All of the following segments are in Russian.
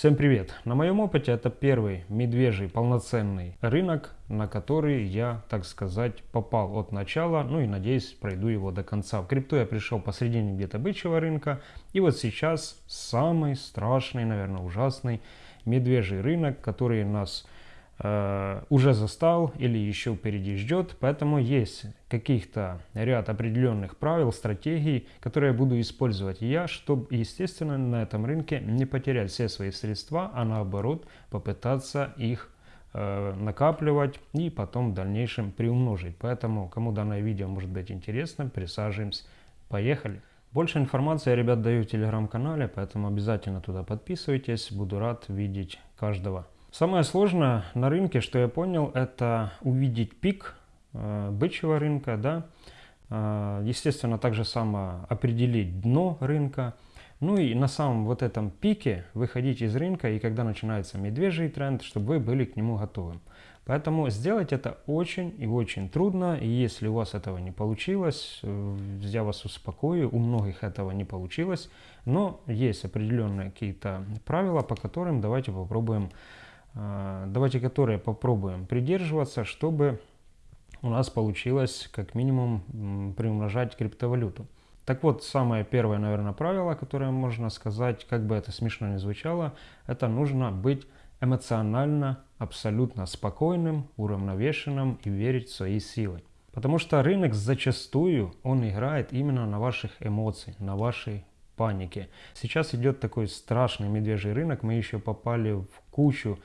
Всем привет! На моем опыте это первый медвежий полноценный рынок, на который я, так сказать, попал от начала, ну и надеюсь пройду его до конца. В крипту я пришел посредине где-то бычьего рынка, и вот сейчас самый страшный, наверное, ужасный медвежий рынок, который нас Э, уже застал или еще впереди ждет, поэтому есть каких-то ряд определенных правил, стратегий, которые буду использовать я, чтобы, естественно, на этом рынке не потерять все свои средства, а наоборот попытаться их э, накапливать и потом в дальнейшем приумножить. Поэтому, кому данное видео может быть интересно, присаживаемся. Поехали! Больше информации я, ребят, даю в телеграм-канале, поэтому обязательно туда подписывайтесь. Буду рад видеть каждого. Самое сложное на рынке, что я понял, это увидеть пик э, бычьего рынка, да, э, естественно, также само определить дно рынка, ну и на самом вот этом пике выходить из рынка, и когда начинается медвежий тренд, чтобы вы были к нему готовы. Поэтому сделать это очень и очень трудно, и если у вас этого не получилось, э, я вас успокою, у многих этого не получилось, но есть определенные какие-то правила, по которым давайте попробуем давайте которые попробуем придерживаться, чтобы у нас получилось как минимум приумножать криптовалюту. Так вот, самое первое, наверное, правило, которое можно сказать, как бы это смешно ни звучало, это нужно быть эмоционально абсолютно спокойным, уравновешенным и верить в свои силы. Потому что рынок зачастую, он играет именно на ваших эмоциях, на вашей панике. Сейчас идет такой страшный медвежий рынок, мы еще попали в кучу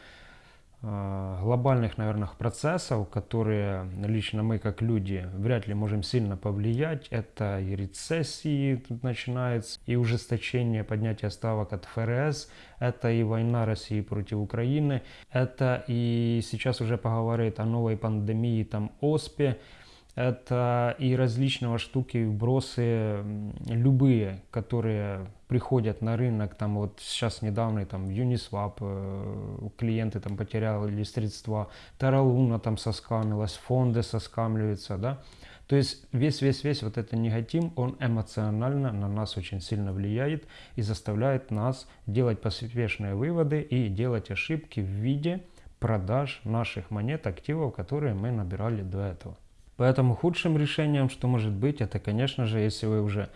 э, глобальных, наверное, процессов, которые лично мы, как люди, вряд ли можем сильно повлиять. Это и рецессии тут начинается, и ужесточение поднятия ставок от ФРС, это и война России против Украины, это и сейчас уже поговорит о новой пандемии, там, ОСПе, это и различного штуки, вбросы, любые, которые приходят на рынок, там вот сейчас недавно там Uniswap, э, клиенты там потеряли средства, Terra там соскамилась, фонды соскамливаются, да. То есть весь-весь-весь вот этот негатив, он эмоционально на нас очень сильно влияет и заставляет нас делать поспешные выводы и делать ошибки в виде продаж наших монет, активов, которые мы набирали до этого. Поэтому худшим решением, что может быть, это, конечно же, если вы уже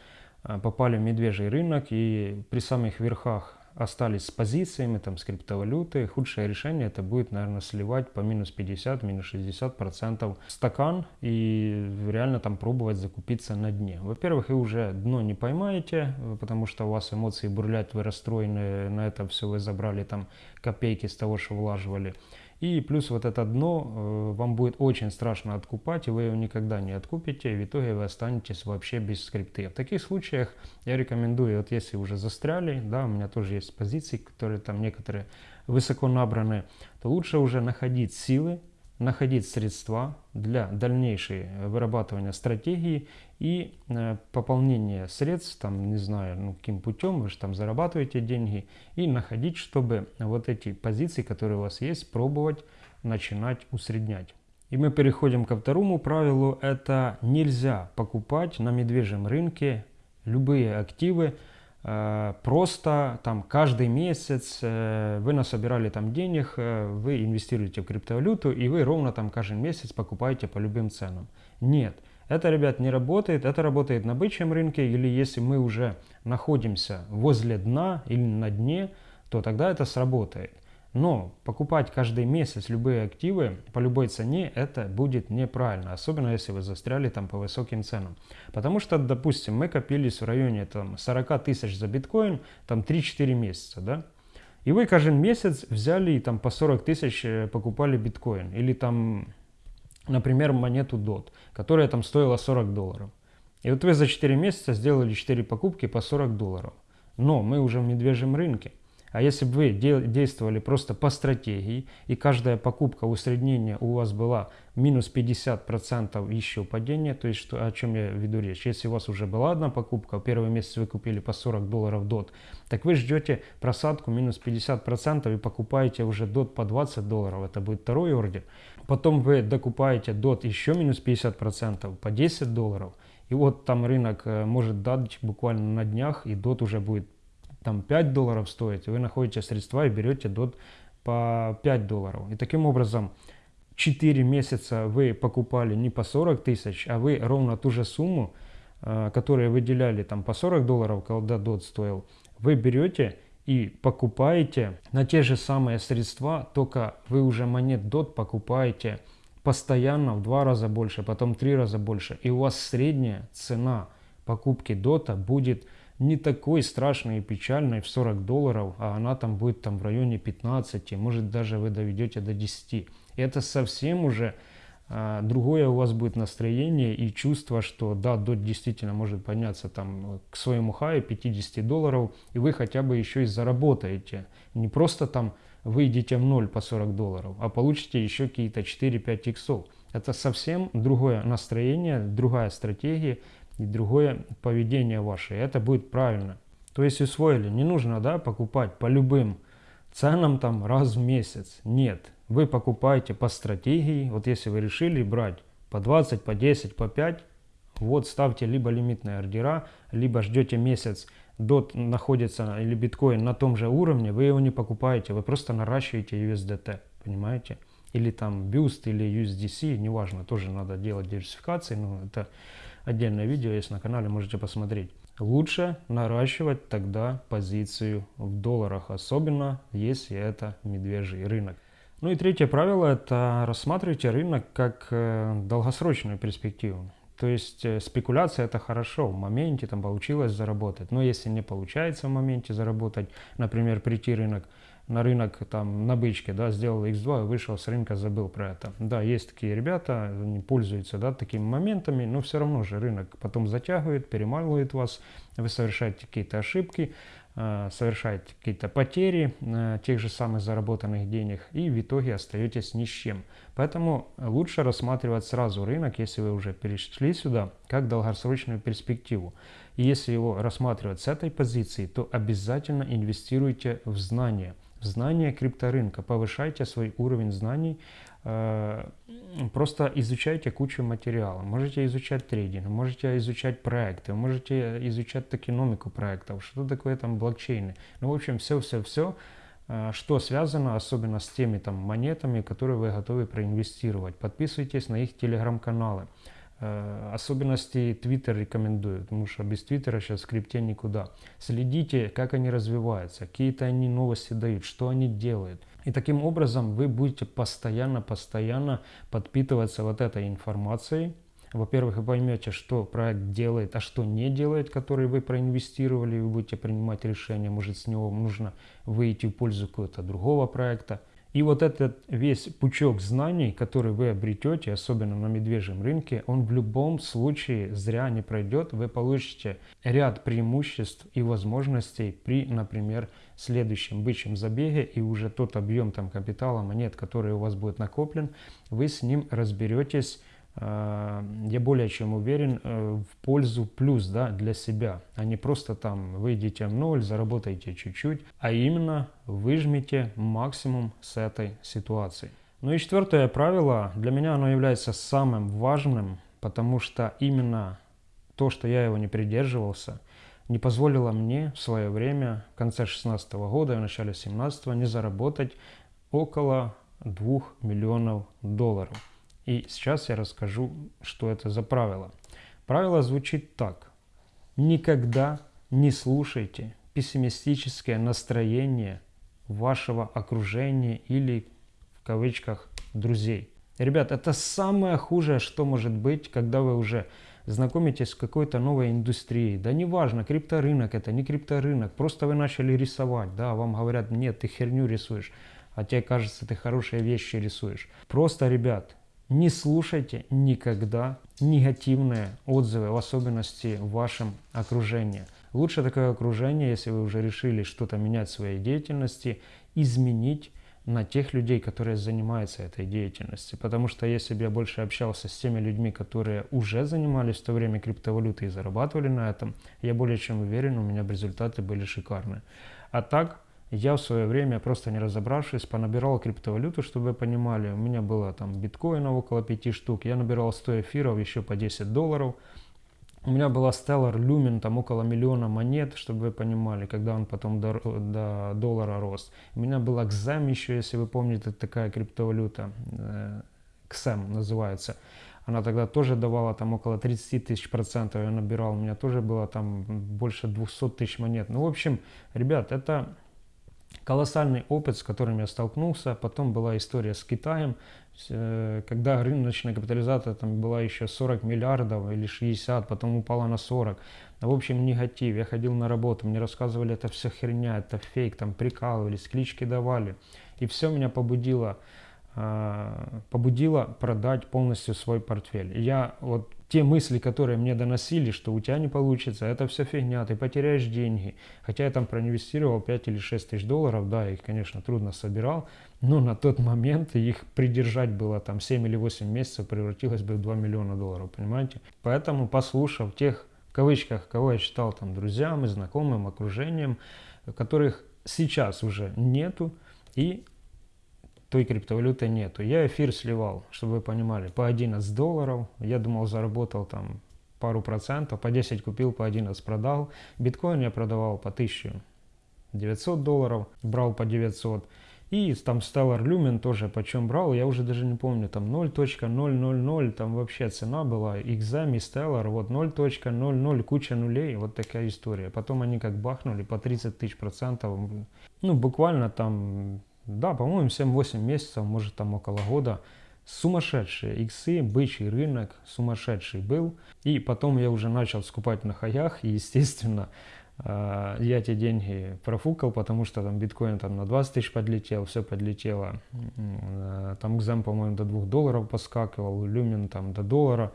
а, попали в медвежий рынок и при самых верхах остались с позициями, там, с криптовалюты, худшее решение это будет, наверное, сливать по минус 50, минус 60 процентов стакан и реально там пробовать закупиться на дне. Во-первых, вы уже дно не поймаете, потому что у вас эмоции бурлят, вы расстроены, на это все вы забрали там копейки с того, что влаживали. И плюс вот это дно э, вам будет очень страшно откупать, и вы его никогда не откупите, и в итоге вы останетесь вообще без скрипты. В таких случаях я рекомендую, вот если уже застряли, да, у меня тоже есть позиции, которые там некоторые высоко набраны, то лучше уже находить силы, находить средства для дальнейшей вырабатывания стратегии и э, пополнения средств, там, не знаю, ну, каким путем, вы же там зарабатываете деньги, и находить, чтобы вот эти позиции, которые у вас есть, пробовать начинать усреднять. И мы переходим ко второму правилу, это нельзя покупать на медвежьем рынке любые активы, просто там каждый месяц э, вы насобирали там денег, э, вы инвестируете в криптовалюту и вы ровно там каждый месяц покупаете по любым ценам. Нет, это, ребят, не работает. Это работает на бычьем рынке или если мы уже находимся возле дна или на дне, то тогда это сработает. Но покупать каждый месяц любые активы по любой цене это будет неправильно, особенно если вы застряли там по высоким ценам. Потому что, допустим, мы копились в районе там 40 тысяч за биткоин там 3-4 месяца, да? И вы каждый месяц взяли и там по 40 тысяч э, покупали биткоин. Или там, например, монету DOT, которая там стоила 40 долларов. И вот вы за 4 месяца сделали 4 покупки по 40 долларов. Но мы уже в медвежьем рынке. А если бы вы действовали просто по стратегии, и каждая покупка усреднения у вас была минус 50% еще падения, то есть что, о чем я веду речь. Если у вас уже была одна покупка, первый месяц вы купили по 40 долларов DOT, так вы ждете просадку минус 50% и покупаете уже DOT по 20 долларов, это будет второй ордер. Потом вы докупаете DOT еще минус 50% по 10 долларов, и вот там рынок э, может дать буквально на днях, и DOT уже будет там 5 долларов стоит, вы находите средства и берете дот по 5 долларов. И таким образом 4 месяца вы покупали не по 40 тысяч, а вы ровно ту же сумму, э, которую выделяли там по 40 долларов, когда дот стоил, вы берете и покупаете на те же самые средства, только вы уже монет DOT покупаете постоянно в два раза больше, потом три раза больше. И у вас средняя цена покупки дота будет не такой страшной и печальной в 40 долларов, а она там будет там в районе 15, может даже вы доведете до 10. Это совсем уже а, другое у вас будет настроение и чувство, что да, дот действительно может подняться там к своему хаю 50 долларов, и вы хотя бы еще и заработаете. Не просто там выйдете в ноль по 40 долларов, а получите еще какие-то 4-5 иксов. Это совсем другое настроение, другая стратегия и другое поведение ваше. Это будет правильно. То есть усвоили, не нужно да, покупать по любым ценам там раз в месяц. Нет, вы покупаете по стратегии. Вот если вы решили брать по 20, по 10, по 5, вот ставьте либо лимитные ордера, либо ждете месяц, дот находится или биткоин на том же уровне, вы его не покупаете, вы просто наращиваете USDT, понимаете? Или там Boost или USDC, неважно, тоже надо делать диверсификации, но это отдельное видео есть на канале, можете посмотреть. Лучше наращивать тогда позицию в долларах, особенно если это медвежий рынок. Ну и третье правило – это рассматривайте рынок как э, долгосрочную перспективу. То есть э, спекуляция это хорошо, в моменте там получилось заработать. Но если не получается в моменте заработать, например, прийти рынок, на рынок там на бычке, да, сделал x2 и вышел с рынка, забыл про это. Да, есть такие ребята, они пользуются, да, такими моментами, но все равно же рынок потом затягивает, перемалывает вас, вы совершаете какие-то ошибки, Э, совершаете какие-то потери тех же самых заработанных денег и в итоге остаетесь ни с чем. Поэтому лучше рассматривать сразу рынок, если вы уже перешли сюда, как долгосрочную перспективу. И если его рассматривать с этой позиции, то обязательно инвестируйте в знания, в знания крипторынка, повышайте свой уровень знаний просто изучайте кучу материала. Можете изучать трейдинг, можете изучать проекты, можете изучать токеномику проектов, что такое там блокчейны. Ну, в общем, все-все-все, э, что связано особенно с теми там монетами, которые вы готовы проинвестировать. Подписывайтесь на их телеграм-каналы. Э, особенности Twitter рекомендую, потому что без Твиттера сейчас в крипте никуда. Следите, как они развиваются, какие-то они новости дают, что они делают. И таким образом вы будете постоянно-постоянно подпитываться вот этой информацией. Во-первых, вы поймете, что проект делает, а что не делает, который вы проинвестировали, и вы будете принимать решение, может с него нужно выйти в пользу какого-то другого проекта. И вот этот весь пучок знаний, который вы обретете, особенно на медвежьем рынке, он в любом случае зря не пройдет. Вы получите ряд преимуществ и возможностей при, например, следующем бычьем забеге и уже тот объем там капитала, монет, который у вас будет накоплен, вы с ним разберетесь я более чем уверен, э, в пользу плюс да, для себя, а не просто там выйдете в ноль, заработаете чуть-чуть, а именно выжмите максимум с этой ситуации. Ну и четвертое правило, для меня оно является самым важным, потому что именно то, что я его не придерживался, не позволило мне в свое время, в конце 16 года и в начале 17 не заработать около 2 миллионов долларов. И сейчас я расскажу, что это за правило. Правило звучит так. Никогда не слушайте пессимистическое настроение вашего окружения или в кавычках друзей. Ребят, это самое худшее, что может быть, когда вы уже знакомитесь с какой-то новой индустрией. Да неважно, крипторынок это, не крипторынок, просто вы начали рисовать, да, вам говорят, нет, ты херню рисуешь, а тебе кажется, ты хорошие вещи рисуешь. Просто, ребят, не слушайте никогда негативные отзывы, в особенности в вашем окружении. Лучше такое окружение, если вы уже решили что-то менять в своей деятельности, изменить на тех людей, которые занимаются этой деятельностью. Потому что если бы я больше общался с теми людьми, которые уже занимались в то время криптовалютой и зарабатывали на этом, я более чем уверен, у меня бы результаты были шикарные. А так, я в свое время, просто не разобравшись, понабирал криптовалюту, чтобы вы понимали. У меня было там биткоина около 5 штук. Я набирал 100 эфиров еще по 10 долларов. У меня была Stellar Lumen, там около миллиона монет, чтобы вы понимали, когда он потом до, до доллара рос. У меня была XEM еще, если вы помните, такая криптовалюта, э, XEM называется. Она тогда тоже давала там около 30 тысяч процентов, я набирал, у меня тоже было там больше 200 тысяч монет. Ну, в общем, ребят, это колоссальный опыт, с которым я столкнулся. Потом была история с Китаем, э, когда рыночная капитализация там была еще 40 миллиардов или 60, потом упала на 40. В общем, негатив. Я ходил на работу, мне рассказывали, это все херня, это фейк, там прикалывались, клички давали. И все меня побудило, э, побудило продать полностью свой портфель. Я вот те мысли, которые мне доносили, что у тебя не получится, это все фигня, ты потеряешь деньги. Хотя я там проинвестировал 5 или 6 тысяч долларов, да, их, конечно, трудно собирал, но на тот момент их придержать было там 7 или 8 месяцев, превратилось бы в 2 миллиона долларов, понимаете? Поэтому, послушав тех, в кавычках, кого я считал там друзьям и знакомым, окружением, которых сейчас уже нету, и той криптовалюты нету. Я эфир сливал, чтобы вы понимали, по 11 долларов. Я думал, заработал там пару процентов, по 10 купил, по 11 продал. Биткоин я продавал по 1900 долларов, брал по 900. И там Stellar Lumen тоже почем брал, я уже даже не помню, там 0.000, там вообще цена была, XM и Stellar, вот 0.00, куча нулей, вот такая история. Потом они как бахнули по 30 тысяч процентов, ну буквально там да, по-моему, 7-8 месяцев, может там около года. Сумасшедшие иксы, бычий рынок, сумасшедший был. И потом я уже начал скупать на хаях, и, естественно, э, я эти деньги профукал, потому что там биткоин там на 20 тысяч подлетел, все подлетело. Э, там экзем, по-моему, до 2 долларов поскакивал, люмен там до доллара.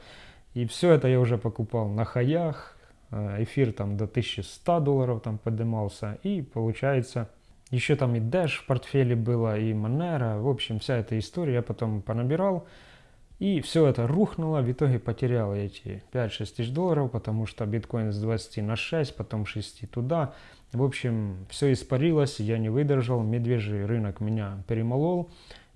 И все это я уже покупал на хаях, э, эфир там до 1100 долларов там поднимался. И получается еще там и Dash в портфеле было, и Monero. В общем, вся эта история я потом понабирал. И все это рухнуло, в итоге потерял эти 5-6 тысяч долларов, потому что биткоин с 20 на 6, потом 6 туда. В общем, все испарилось, я не выдержал, медвежий рынок меня перемолол.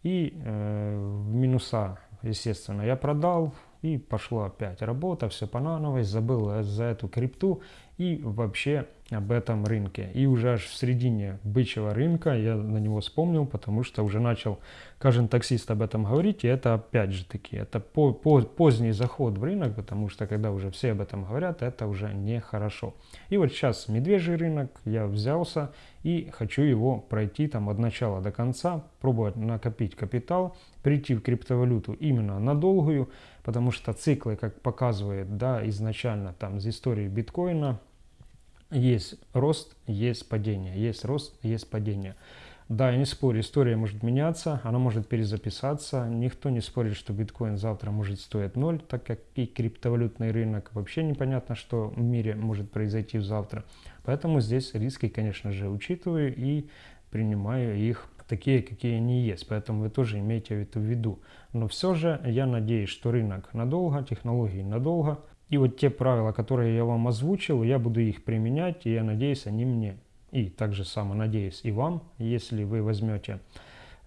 И э, минуса, естественно, я продал, и пошла опять работа, все по нановой, забыл за эту крипту и вообще об этом рынке. И уже аж в середине бычьего рынка я на него вспомнил, потому что уже начал каждый таксист об этом говорить, и это опять же таки, это по, по, поздний заход в рынок, потому что когда уже все об этом говорят, это уже нехорошо. И вот сейчас медвежий рынок, я взялся и хочу его пройти там от начала до конца, пробовать накопить капитал, прийти в криптовалюту именно на долгую, потому что циклы, как показывает да, изначально там из истории биткоина, есть рост, есть падение, есть рост, есть падение. Да, я не спорю, история может меняться, она может перезаписаться. Никто не спорит, что биткоин завтра может стоить ноль, так как и криптовалютный рынок вообще непонятно, что в мире может произойти завтра. Поэтому здесь риски, конечно же, учитываю и принимаю их такие, какие они есть. Поэтому вы тоже имейте это в виду. Но все же я надеюсь, что рынок надолго, технологии надолго. И вот те правила, которые я вам озвучил, я буду их применять, и я надеюсь, они мне и также само надеюсь и вам, если вы возьмете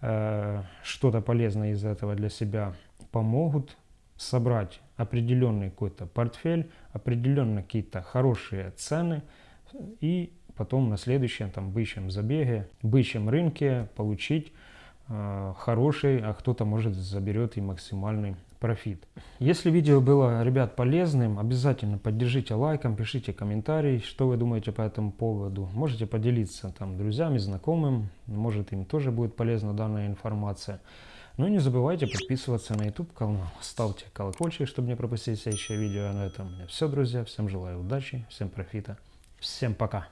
э, что-то полезное из этого для себя, помогут собрать определенный какой-то портфель, определенно какие-то хорошие цены и потом на следующем там бычьем забеге, бычьем рынке получить э, хороший, а кто-то может заберет и максимальный профит. Если видео было, ребят, полезным, обязательно поддержите лайком, пишите комментарий, что вы думаете по этому поводу. Можете поделиться там друзьями, знакомым, может им тоже будет полезна данная информация. Ну и не забывайте подписываться на YouTube канал, ставьте колокольчик, чтобы не пропустить следующее видео. На этом у меня все, друзья. Всем желаю удачи, всем профита, всем пока.